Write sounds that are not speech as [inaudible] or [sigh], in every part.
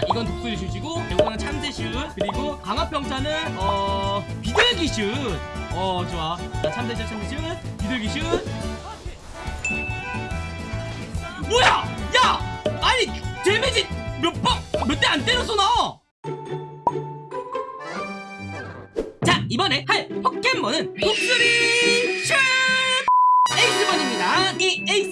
자 이건 독수리 슛이고 이거는 참새 슛. 그리고 강화평타는 어 비둘기 슛 어 좋아. 자 참새 슛 참새 슛. 비둘기 슛. 뭐야! 야! 아니 데미지 몇방몇 대 안 때렸어 나 자 이번에 할 포켓몬은 독수리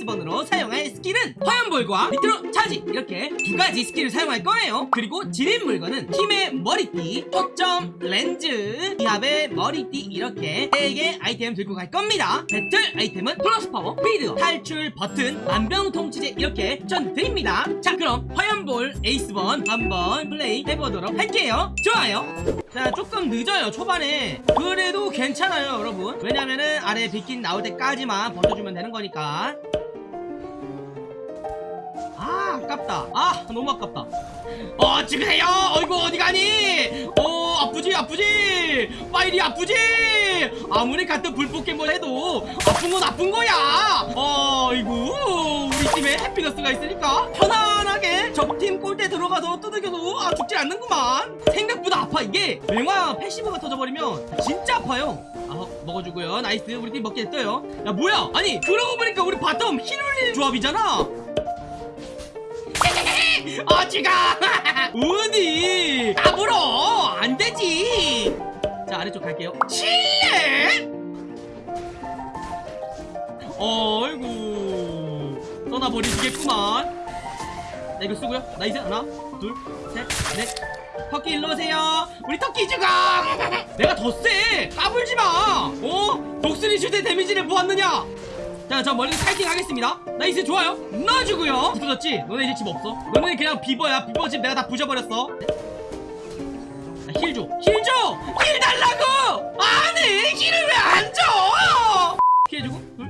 3번으로 사용할 스킬은 화염볼과 니트로차지! 이렇게 두 가지 스킬을 사용할 거예요. 그리고 지닌 물건은 힘의 머리띠, 초점렌즈, 기합의 머리띠 이렇게 네 세개 아이템 들고 갈 겁니다. 배틀 아이템은 플러스 파워, 스피드, 탈출 버튼, 만병통치제 이렇게 추천드립니다. 자 그럼 화염볼 에이스번 한번 플레이 해보도록 할게요. 좋아요. 자 조금 늦어요 초반에. 그래도 괜찮아요 여러분. 왜냐면은 아래 빗긴 나올 때까지만 버텨주면 되는 거니까. 아 아깝다. 아 너무 아깝다. 어 찍으세요. 어이구 어디 가니? 어 아프지 아프지? 파이리 아프지? 아무리 같은 불 포켓몬 해도 아픈 건 아픈 거야. 어이구 우리 팀에 해피너스가 있으니까 편안하게 적팀 골대 들어가서 두들겨도 아 죽지 않는구만. 생각보다 아파 이게. 맹화 passive가 터져버리면 진짜 아파요. 아 먹어주고요. nice. 우리 팀 먹게 됐어요. 야 뭐야? 아니 그러고 보니까 우리 bottom heal 흘리는 조합이잖아 어지가 어디 까불어. 안 되지. 자 아래쪽 갈게요. 실례? 어이구. 떠나버리시겠구만. 자 이거 쓰고요. 나이스 하나 둘셋넷. 터키 일로 오세요. 우리 터키 죽어 내가 더세. 까불지마. 어? 독수리 슈트 데미지를 보았느냐 자, 저 멀리서 파이팅 하겠습니다. nice 좋아요. 넣어주고요. 부서졌지? 너네 이제 집 없어. 너네 그냥 비버야. 비버 집 내가 다 부셔버렸어. 자, heal 줘. heal 줘! heal 달라고! 아니, heal을 왜 안 줘! 피해주고, 둘.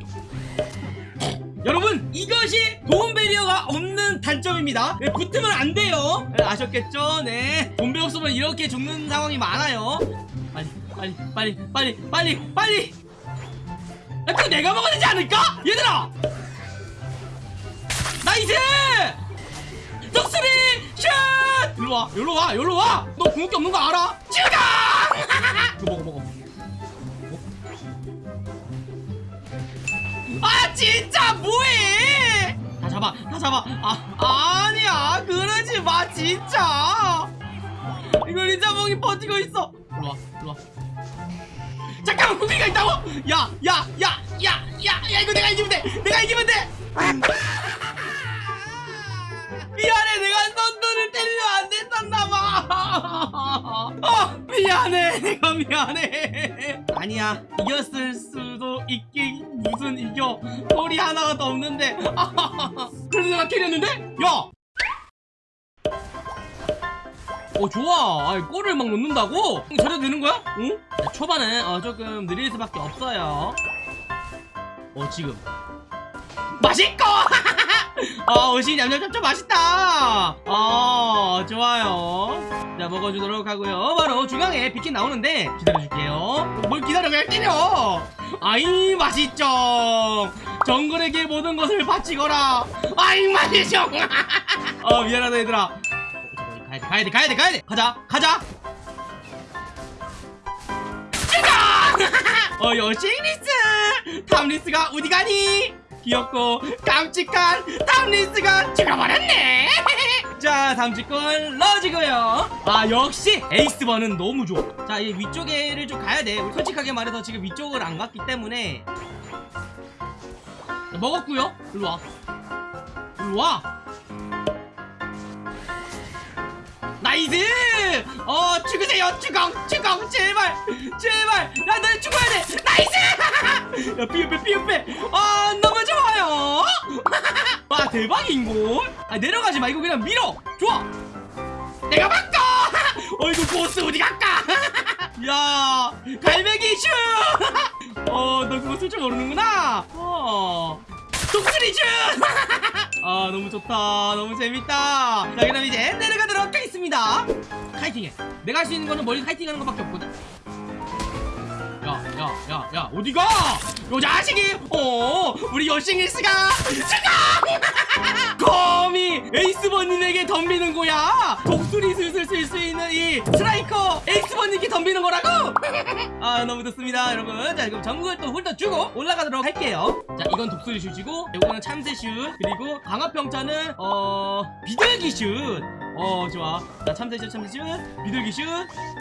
여러분, 이것이 도움 barrier가 없는 단점입니다. 네, 붙으면 안 돼요. 네, 아셨겠죠? 네. 돈배 없으면 이렇게 죽는 상황이 많아요. 빨리, 빨리, 빨리, 빨리, 빨리! 야, 그거 내가 먹어야 되지 않을까? 얘들아! nice! 독수리 슛! 일로 와, 일로 와, 일로 와! 너 궁극기 없는 거 알아? 죽어! [laughs] 이거 먹어, 먹어. 아, 진짜 뭐해! 다 잡아, 다 잡아. 아, 아니야, 그러지 마, 진짜! 이거 리자몽이 버티고 있어. 일로 와, 일로 와. 잠깐만 구비가 있다고? 야, 야, 야, 야, 야, 야, 이거 내가 이기면 돼. 내가 이기면 돼. 미안해, 내가 썬더를 때리면 안 됐었나봐. 어, 미안해, 내가 미안해. 아니야, 이겼을 수도 있긴 무슨 이겨. 소리 하나가 더 없는데. [laughs] 그래도 내가 캐리했는데? 야. 어 좋아. 아, 골을 막 넣는다고? 저래도 되는 거야? 응? 자, 초반은 어, 조금 느릴 수밖에 없어요. 어 지금. 맛있고! [laughs] 어 옷이 냠냠냠냠 맛있다. 어 좋아요. 자 먹어주도록 하고요. 바로 중앙에 비킨 나오는데 기다려줄게요. 뭘 기다려? 그냥 때려. 아이 맛있죠. 정글에게 모든 것을 바치거라. 아이 맛있죠. [laughs] 어 미안하다 얘들아 가야돼 가야돼 가야돼 가야돼. 가자 가자. 죽어 어 여 싱리스. 탐리스가 어디 가니? 귀엽고 깜찍한 탐리스가 죽어버렸네. [laughs] 자 직권 넣어주고요. 아 역시 에이스번은 너무 좋아. 자 이 위쪽에를 좀 가야돼. 솔직하게 말해서 지금 위쪽을 안 갔기 때문에. 자, 먹었고요? 일로와. 일로와 나이스! 어 죽으세요. 주공 주공 제발 제발. 나 널 죽어야 돼. 나이스! [laughs] 야 피읍빼 피읍빼 아 너무 좋아요. [laughs] 와 대박인걸? 아 내려가지 말고 그냥 밀어. 좋아. 내가 바꿔. [laughs] 어이구 보스 어디 갈까? 야 갈매기 슈 어너 그거 쓸 줄 모르는구나. 어 독수리 슛! 아 너무 좋다. 너무 재밌다. 자 그럼 이제 내려가도록 하겠습니다. 카이팅해. 내가 할 수 있는 거는 멀리 카이팅하는 것밖에 없거든. 야야야야 야, 어디가? 요 자식이! 어 우리 여싱일스가 죽어 [laughs] 거미 에이스버님에게 덤비는 거야. 독수 우리 스트라이커 에이 [laughs] 아 너무 좋습니다 여러분. 자 그럼 전국을 또 훑어주고 올라가도록 할게요. 자 이건 독수리 슛이고 이거는 참새 슛. 그리고 강화평차는 어 비둘기 슛 어 좋아. 자 참새 슛 참새 슛 비둘기 슛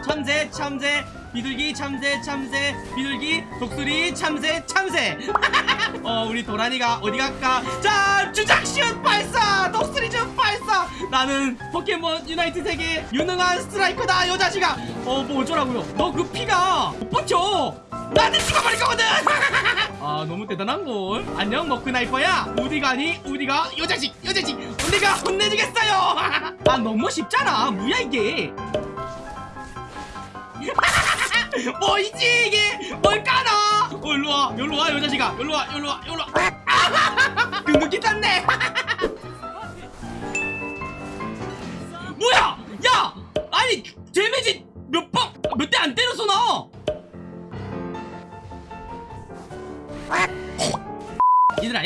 참새 참새. 비둘기 참새 참새. 비둘기 독수리 참새 참새. [laughs] 어 우리 도란이가 어디 갈까? 자 주작 슛 발사! 독수리 슛 발사! 나는 포켓몬 유나이트 세계 유능한 스트라이커다 여자지가 어뭐 어쩌라고요? 너 그 피가 못 버텨! 나한테 죽어버릴 거거든! [laughs] 아 너무 대단한걸. 안녕 머크나이퍼야. 어디 가니? 어디 가? 여자식 여자식 내가 혼내주겠어요. [laughs] 아 너무 쉽잖아. 뭐야 이게? [laughs] 뭐이지 이게? 뭘까나? 어 일로와. 일로와 여자식아. 일로와 일로와 일로와. 금극기 탔네. 뭐야? 야! 아니 데미지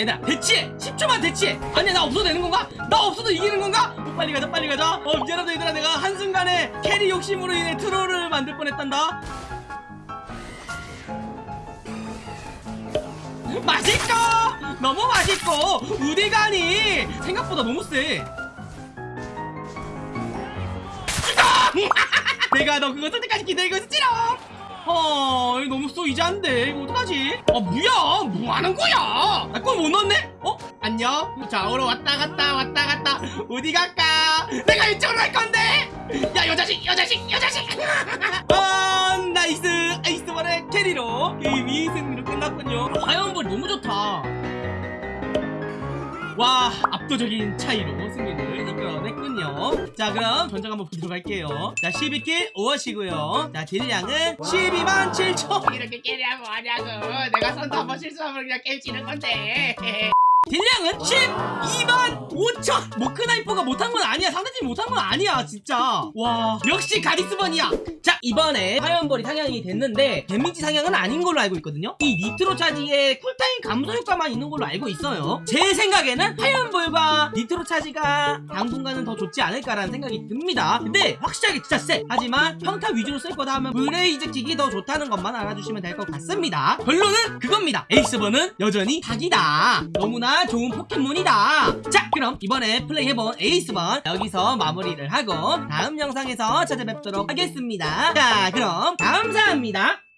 얘들아 대치해. 10초만 대치해. 아니야 나 없어도 되는 건가? 나 없어도 이기는 건가? 어, 빨리 가자 빨리 가자. 어 미안하다 얘들아. 내가 한순간에 carry 욕심으로 인해 troll을 만들 뻔했단다. 맛있고 너무 맛있고. 우디가니 생각보다 너무 세. [laughs] 내가 너 그거 쓸 때까지 기다리고 있었지롱 어 이거 너무 쏘이자인데 이거 어떡하지? 아 뭐야? 뭐하는 거야? 나골못 넣었네? 어? 안녕? 좌우로 왔다 갔다 왔다 갔다. 어디 갈까? 내가 이쪽으로 갈 건데! 야 여자식 여자식 여자식! [laughs] 아 나이스. 에이스볼의 캐리로 게임이 승리로 끝났군요. 화염 와 압도적인 차이로 승리를 이끌어냈군요. 자 그럼 전적 한번 보도록 할게요. 자 12킬 5어시고요. 자 딜량은 12만 7천. 이렇게 깨리하면 뭐하냐고. 내가 선수 한번 실수하면 그냥 게임 지는 건데 딜량은 12만 5천. 모크나이퍼가 못한 건 아니야. 상대팀이 못한 건 아니야 진짜. 와 역시 에이스번이야. 자 이번에 화염볼이 상향이 됐는데 데미지 상향은 아닌 걸로 알고 있거든요. 이 니트로 차지에 cool time 감소 효과만 있는 걸로 알고 있어요. 제 생각에는 화염볼과 니트로 차지가 당분간은 더 좋지 않을까라는 생각이 듭니다. 근데 확실하게 진짜 세 하지만 평타 위주로 쓸 거다 하면 블레이즈 킥이 더 좋다는 것만 알아주시면 될 것 같습니다. 결론은 그겁니다. 에이스번은 여전히 닭이다. 너무나 좋은 포켓몬이다. 자 그럼 이번에 플레이해본 에이스번 여기서 마무리를 하고 다음 영상에서 찾아뵙도록 하겠습니다. 자 그럼 감사합니다